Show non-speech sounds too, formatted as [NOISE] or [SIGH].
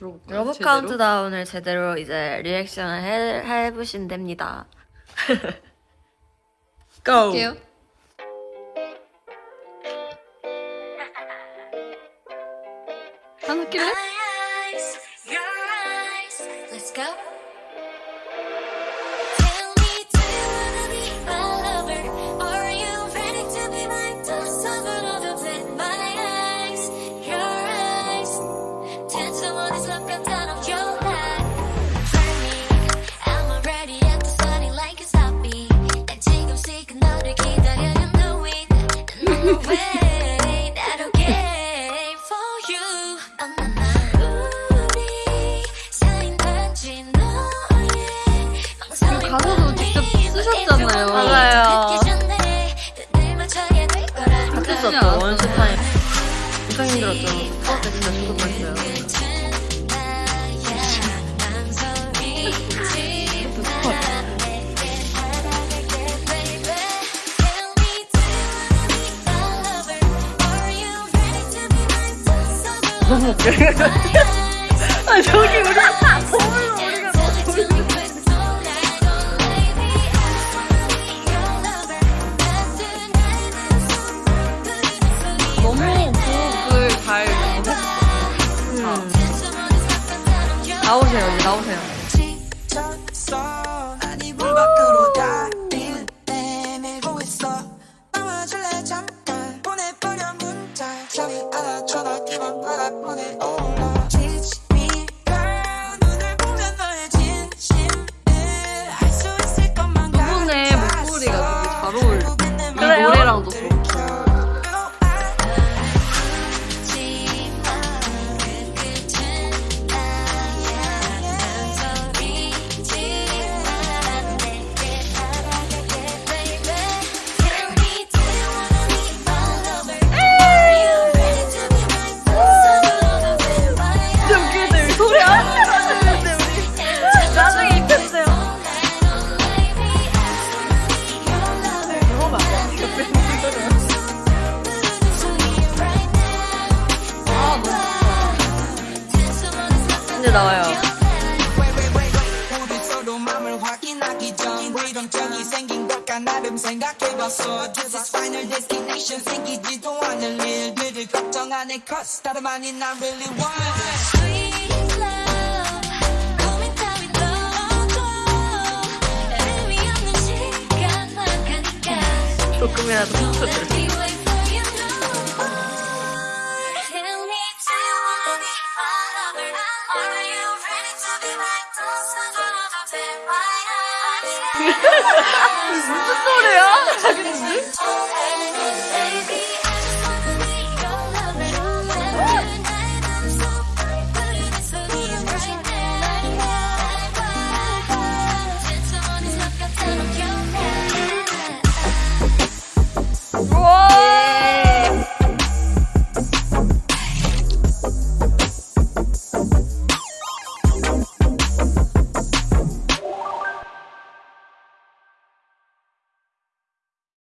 들어볼까요? 러브 제대로? 카운트다운을 제대로 이제 리액션을 해, 해보시면 됩니다. [LAUGHS] 고! 할게요. 하나 낄래? eyes, your eyes. Let's go. 가사도 직접 쓰셨잖아요. 맞아요. 듣기 전에 눈을 맞춰야 될 거라. 같이 아니야. 썼죠, 원슈 타임. 엄청 힘들었죠. 수업 때 진짜 죽을 뻔했어요. 너무 웃겨. 나오세요, 이제 나오세요. 잠깐? 보내버려 문자. 저리 안아줘 나 이만 바라 보내 really want 조금이라도. [LAUGHS] 무슨 소리야? 자기 집이?